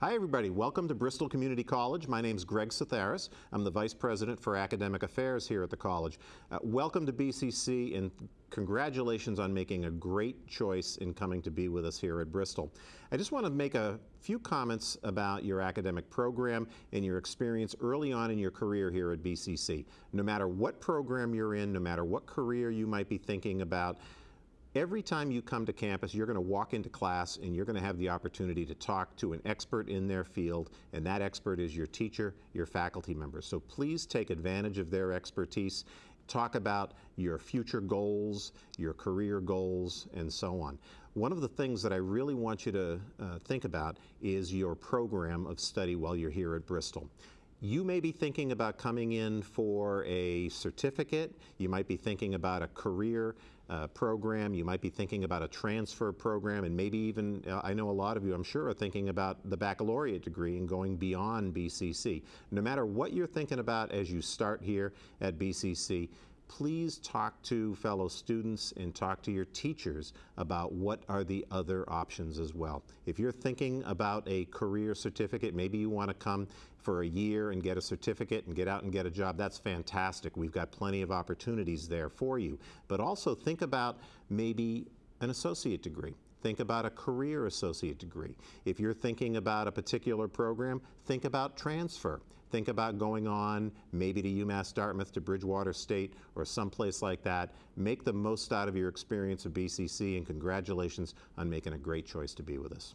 Hi everybody, welcome to Bristol Community College. My name is Greg Satharis. I'm the Vice President for Academic Affairs here at the college. Uh, welcome to BCC and congratulations on making a great choice in coming to be with us here at Bristol. I just want to make a few comments about your academic program and your experience early on in your career here at BCC. No matter what program you're in, no matter what career you might be thinking about, Every time you come to campus, you're going to walk into class and you're going to have the opportunity to talk to an expert in their field, and that expert is your teacher, your faculty member. So please take advantage of their expertise. Talk about your future goals, your career goals, and so on. One of the things that I really want you to uh, think about is your program of study while you're here at Bristol. You may be thinking about coming in for a certificate. You might be thinking about a career uh, program. You might be thinking about a transfer program, and maybe even, uh, I know a lot of you, I'm sure, are thinking about the baccalaureate degree and going beyond BCC. No matter what you're thinking about as you start here at BCC, please talk to fellow students and talk to your teachers about what are the other options as well. If you're thinking about a career certificate, maybe you want to come for a year and get a certificate and get out and get a job, that's fantastic. We've got plenty of opportunities there for you. But also think about maybe an associate degree. Think about a career associate degree. If you're thinking about a particular program, think about transfer. Think about going on maybe to UMass Dartmouth, to Bridgewater State, or someplace like that. Make the most out of your experience at BCC, and congratulations on making a great choice to be with us.